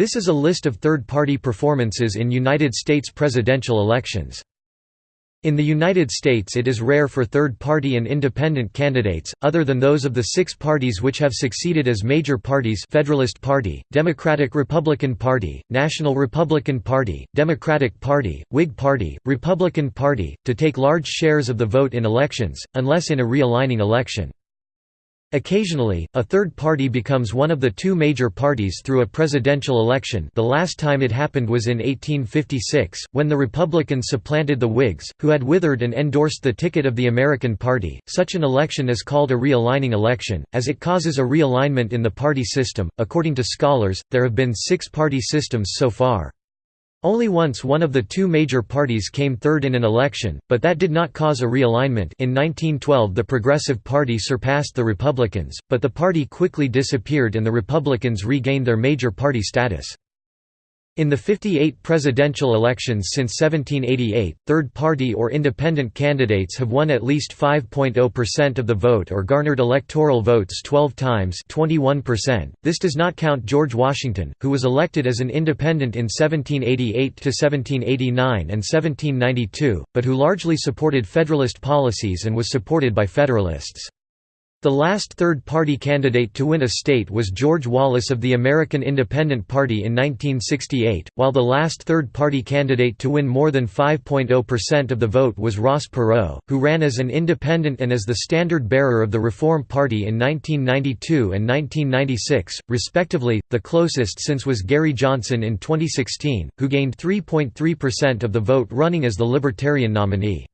This is a list of third-party performances in United States presidential elections. In the United States it is rare for third-party and independent candidates, other than those of the six parties which have succeeded as major parties Federalist Party, Democratic-Republican Party, National Republican Party, Democratic Party, Whig Party, Republican Party, to take large shares of the vote in elections, unless in a realigning election. Occasionally, a third party becomes one of the two major parties through a presidential election the last time it happened was in 1856, when the Republicans supplanted the Whigs, who had withered and endorsed the ticket of the American Party. Such an election is called a realigning election, as it causes a realignment in the party system. According to scholars, there have been six party systems so far. Only once one of the two major parties came third in an election, but that did not cause a realignment in 1912 the Progressive Party surpassed the Republicans, but the party quickly disappeared and the Republicans regained their major party status. In the 58 presidential elections since 1788, third-party or independent candidates have won at least 5.0% of the vote or garnered electoral votes 12 times 21%. This does not count George Washington, who was elected as an independent in 1788 to 1789 and 1792, but who largely supported Federalist policies and was supported by Federalists. The last third-party candidate to win a state was George Wallace of the American Independent Party in 1968, while the last third-party candidate to win more than 5.0% of the vote was Ross Perot, who ran as an independent and as the standard-bearer of the Reform Party in 1992 and 1996, respectively. The closest since was Gary Johnson in 2016, who gained 3.3% of the vote running as the Libertarian nominee.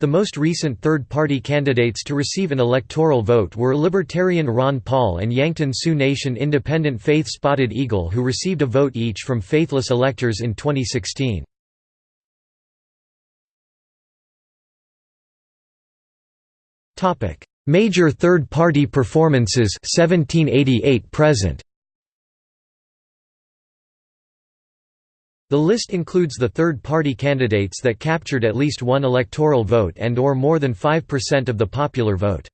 The most recent third-party candidates to receive an electoral vote were Libertarian Ron Paul and Yankton Sioux Nation Independent Faith Spotted Eagle who received a vote each from faithless electors in 2016. Major third-party performances 1788 present The list includes the third-party candidates that captured at least one electoral vote and or more than 5% of the popular vote.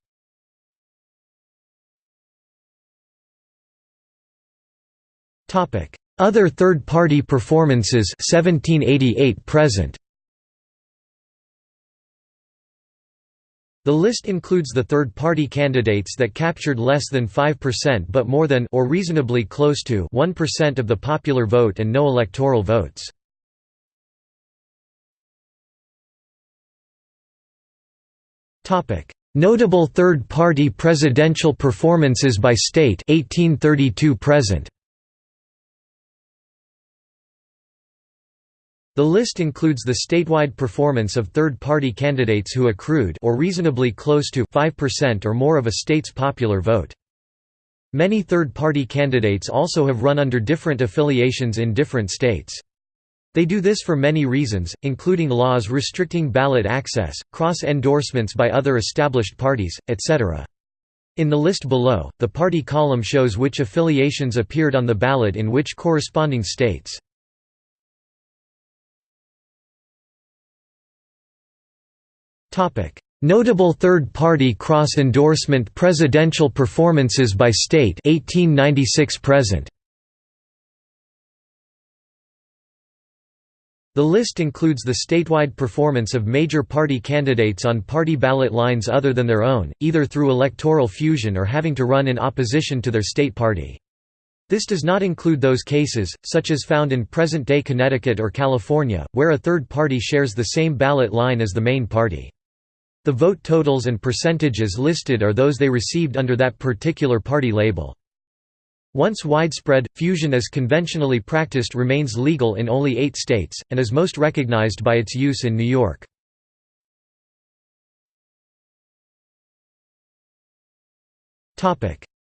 Other third-party performances 1788 present. The list includes the third-party candidates that captured less than 5% but more than or reasonably close to 1% of the popular vote and no electoral votes. Topic: Notable third-party presidential performances by state 1832 present. The list includes the statewide performance of third-party candidates who accrued or reasonably close to 5% or more of a state's popular vote. Many third-party candidates also have run under different affiliations in different states. They do this for many reasons, including laws restricting ballot access, cross-endorsements by other established parties, etc. In the list below, the party column shows which affiliations appeared on the ballot in which corresponding states. Notable third-party cross-endorsement presidential performances by state 1896 present. The list includes the statewide performance of major party candidates on party ballot lines other than their own, either through electoral fusion or having to run in opposition to their state party. This does not include those cases, such as found in present-day Connecticut or California, where a third party shares the same ballot line as the main party. The vote totals and percentages listed are those they received under that particular party label. Once widespread, fusion as conventionally practiced remains legal in only eight states, and is most recognized by its use in New York.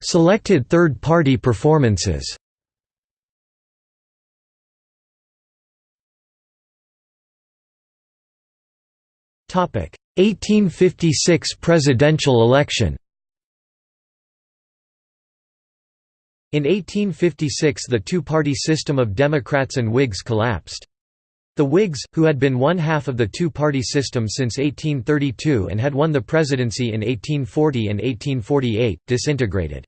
Selected third-party performances Topic: 1856 presidential election In 1856 the two-party system of Democrats and Whigs collapsed. The Whigs, who had been one half of the two-party system since 1832 and had won the presidency in 1840 and 1848, disintegrated.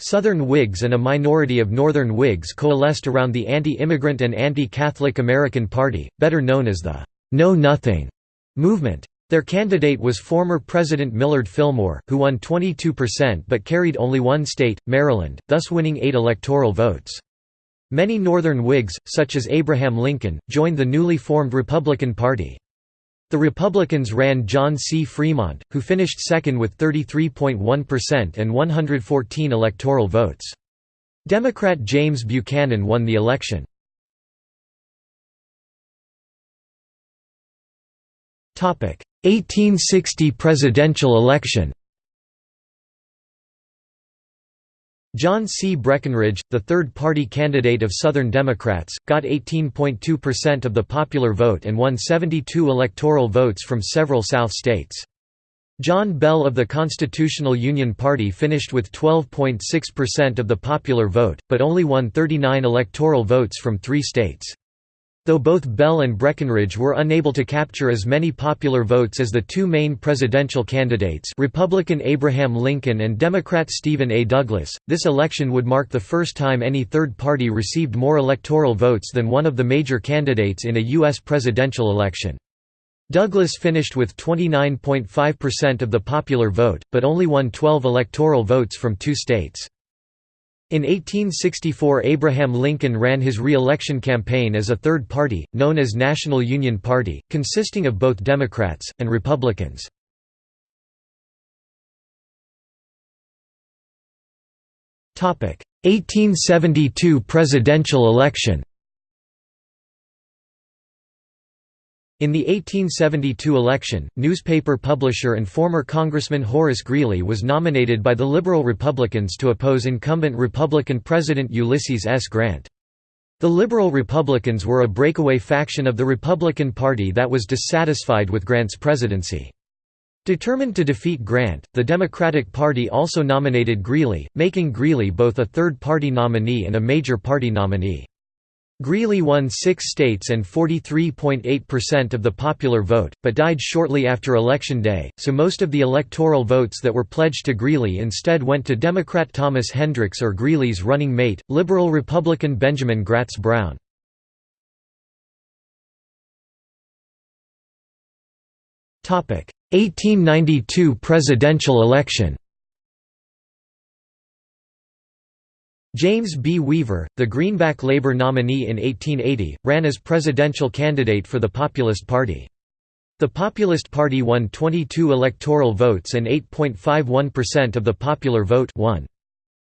Southern Whigs and a minority of Northern Whigs coalesced around the anti-immigrant and anti-Catholic American Party, better known as the Know Nothing movement. Their candidate was former President Millard Fillmore, who won 22% but carried only one state, Maryland, thus winning eight electoral votes. Many Northern Whigs, such as Abraham Lincoln, joined the newly formed Republican Party. The Republicans ran John C. Fremont, who finished second with 33.1% and 114 electoral votes. Democrat James Buchanan won the election. 1860 presidential election. John C. Breckinridge, the third-party candidate of Southern Democrats, got 18.2% of the popular vote and won 72 electoral votes from several South states. John Bell of the Constitutional Union Party finished with 12.6% of the popular vote, but only won 39 electoral votes from three states. Though both Bell and Breckinridge were unable to capture as many popular votes as the two main presidential candidates Republican Abraham Lincoln and Democrat Stephen A. Douglas, this election would mark the first time any third party received more electoral votes than one of the major candidates in a U.S. presidential election. Douglas finished with 29.5% of the popular vote, but only won 12 electoral votes from two states. In 1864 Abraham Lincoln ran his re-election campaign as a third party, known as National Union Party, consisting of both Democrats, and Republicans. Topic: 1872 presidential election. In the 1872 election, newspaper publisher and former Congressman Horace Greeley was nominated by the Liberal Republicans to oppose incumbent Republican President Ulysses S. Grant. The Liberal Republicans were a breakaway faction of the Republican Party that was dissatisfied with Grant's presidency. Determined to defeat Grant, the Democratic Party also nominated Greeley, making Greeley both a third-party nominee and a major party nominee. Greeley won six states and 43.8% of the popular vote, but died shortly after Election Day, so most of the electoral votes that were pledged to Greeley instead went to Democrat Thomas Hendricks or Greeley's running mate, liberal Republican Benjamin Gratz Brown. Topic: 1892 presidential election. James B. Weaver, the Greenback Labor nominee in 1880, ran as presidential candidate for the Populist Party. The Populist Party won 22 electoral votes and 8.51% of the popular vote won.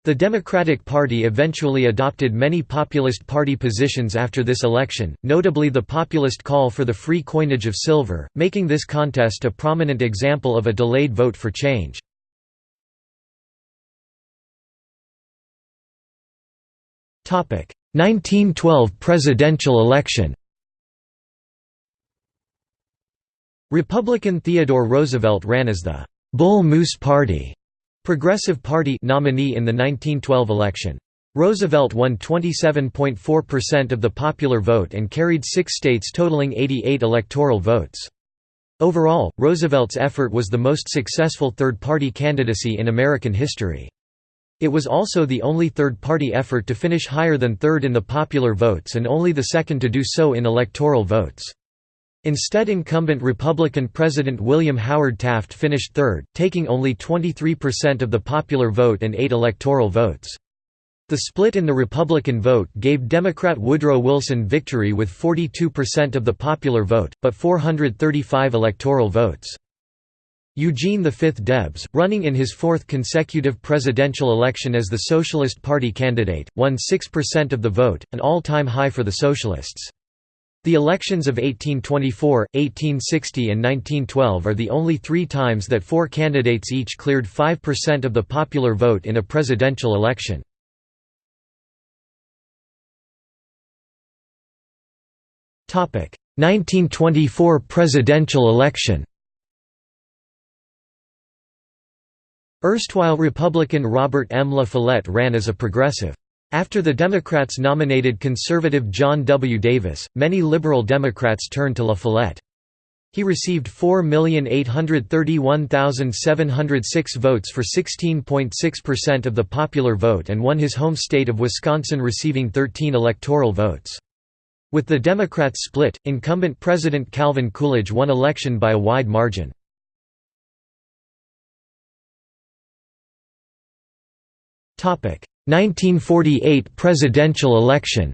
The Democratic Party eventually adopted many Populist Party positions after this election, notably the populist call for the free coinage of silver, making this contest a prominent example of a delayed vote for change. 1912 presidential election Republican Theodore Roosevelt ran as the Bull Moose Party Progressive Party nominee in the 1912 election. Roosevelt won 27.4% of the popular vote and carried six states totaling 88 electoral votes. Overall, Roosevelt's effort was the most successful third-party candidacy in American history. It was also the only third-party effort to finish higher than third in the popular votes and only the second to do so in electoral votes. Instead incumbent Republican President William Howard Taft finished third, taking only 23% of the popular vote and eight electoral votes. The split in the Republican vote gave Democrat Woodrow Wilson victory with 42% of the popular vote, but 435 electoral votes. Eugene V. Debs, running in his fourth consecutive presidential election as the Socialist Party candidate, won 6% of the vote, an all-time high for the Socialists. The elections of 1824, 1860 and 1912 are the only three times that four candidates each cleared 5% of the popular vote in a presidential election. Topic: 1924 presidential election. Erstwhile Republican Robert M. La Follette ran as a progressive. After the Democrats nominated conservative John W. Davis, many liberal Democrats turned to La Follette. He received 4,831,706 votes for 16.6% of the popular vote and won his home state of Wisconsin receiving 13 electoral votes. With the Democrats split, incumbent President Calvin Coolidge won election by a wide margin. 1948 presidential election.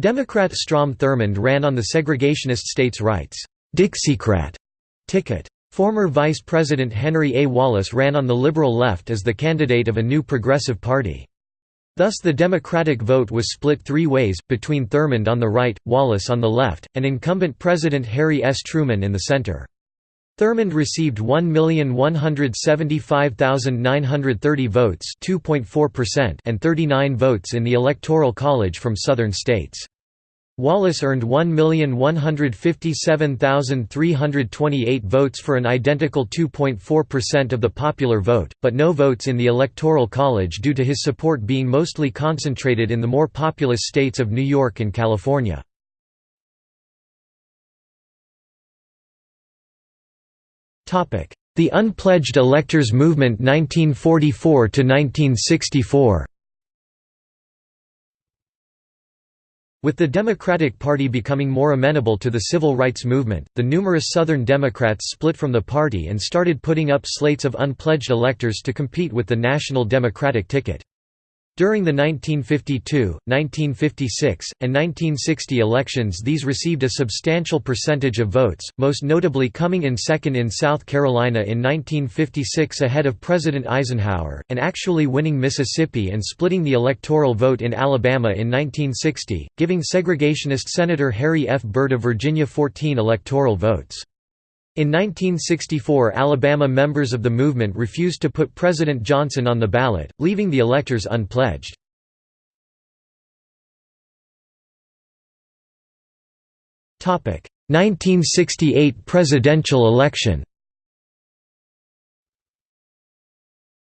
Democrat Strom Thurmond ran on the segregationist states' rights Dixiecrat ticket. Former Vice President Henry A. Wallace ran on the liberal left as the candidate of a new progressive party. Thus the Democratic vote was split three ways, between Thurmond on the right, Wallace on the left, and incumbent President Harry S. Truman in the center. Thurmond received 1,175,930 votes and 39 votes in the Electoral College from Southern states. Wallace earned 1,157,328 votes for an identical 2.4% of the popular vote, but no votes in the Electoral College due to his support being mostly concentrated in the more populous states of New York and California. The Unpledged Electors Movement 1944 to 1964. With the Democratic Party becoming more amenable to the civil rights movement, the numerous Southern Democrats split from the party and started putting up slates of unpledged electors to compete with the National Democratic ticket. During the 1952, 1956, and 1960 elections these received a substantial percentage of votes, most notably coming in second in South Carolina in 1956 ahead of President Eisenhower, and actually winning Mississippi and splitting the electoral vote in Alabama in 1960, giving segregationist Senator Harry F. Byrd of Virginia 14 electoral votes. In 1964 Alabama members of the movement refused to put President Johnson on the ballot, leaving the electors unpledged. Topic: 1968 presidential election.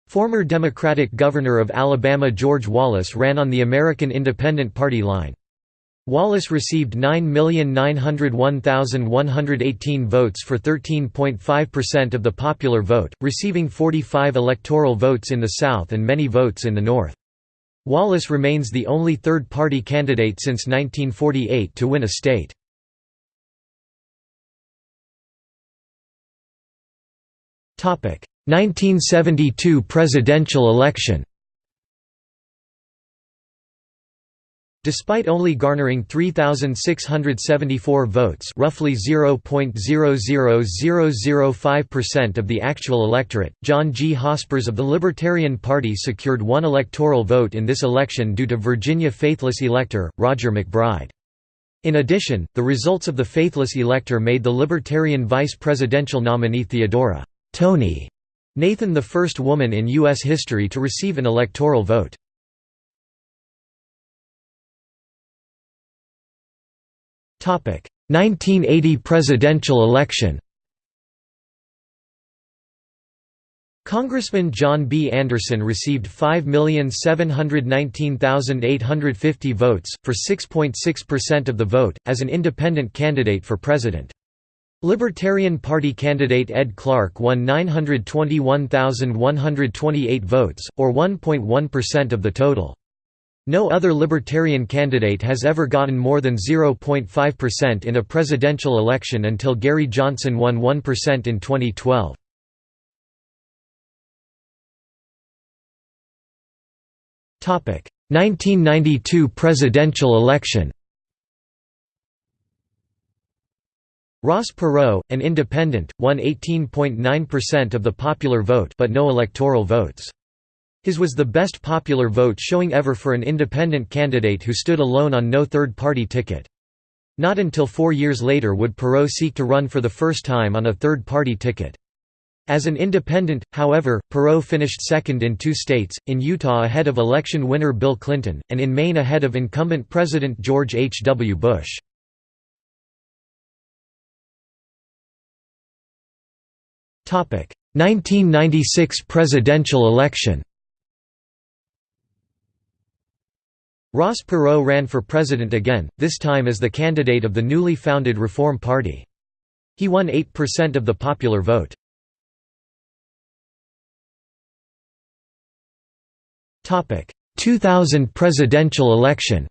Former Democratic Governor of Alabama George Wallace ran on the American Independent Party line. Wallace received 9,901,118 votes for 13.5% of the popular vote, receiving 45 electoral votes in the South and many votes in the North. Wallace remains the only third-party candidate since 1948 to win a state. Topic: 1972 presidential election. Despite only garnering 3,674 votes roughly 0.00005% of the actual electorate, John G. Hospers of the Libertarian Party secured one electoral vote in this election due to Virginia faithless elector, Roger MacBride. In addition, the results of the faithless elector made the Libertarian vice presidential nominee Theodora Tony Nathan the first woman in U.S. history to receive an electoral vote. 1980 presidential election Congressman John B. Anderson received 5,719,850 votes, for 6.6% of the vote, as an independent candidate for president. Libertarian Party candidate Ed Clark won 921,128 votes, or 1.1% of the total. No other Libertarian candidate has ever gotten more than 0.5% in a presidential election until Gary Johnson won 1% in 2012. Topic: 1992 presidential election. Ross Perot, an independent, won 18.9% of the popular vote but no electoral votes. His was the best popular vote showing ever for an independent candidate who stood alone on no third-party ticket. Not until four years later would Perot seek to run for the first time on a third-party ticket. As an independent, however, Perot finished second in two states, in Utah ahead of election winner Bill Clinton, and in Maine ahead of incumbent President George H. W. Bush. Topic: 1996 presidential election. Ross Perot ran for president again, this time as the candidate of the newly founded Reform Party. He won 8% of the popular vote. Topic: 2000 presidential election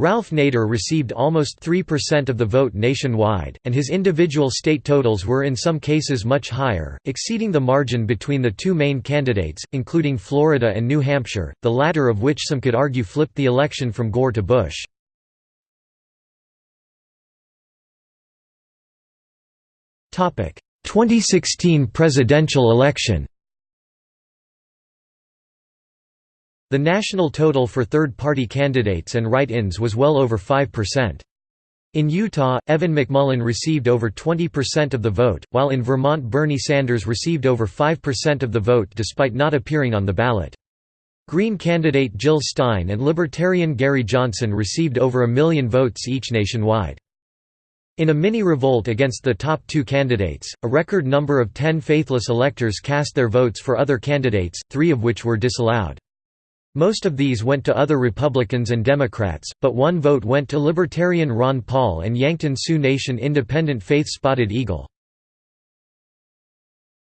Ralph Nader received almost 3% of the vote nationwide, and his individual state totals were in some cases much higher, exceeding the margin between the two main candidates, including Florida and New Hampshire, the latter of which some could argue flipped the election from Gore to Bush. Topic: 2016 presidential election. The national total for third-party candidates and write-ins was well over 5%. In Utah, Evan McMullin received over 20% of the vote, while in Vermont Bernie Sanders received over 5% of the vote despite not appearing on the ballot. Green candidate Jill Stein and Libertarian Gary Johnson received over a million votes each nationwide. In a mini-revolt against the top two candidates, a record number of ten faithless electors cast their votes for other candidates, three of which were disallowed. Most of these went to other Republicans and Democrats, but one vote went to Libertarian Ron Paul and Yankton Sioux Nation independent Faith Spotted Eagle.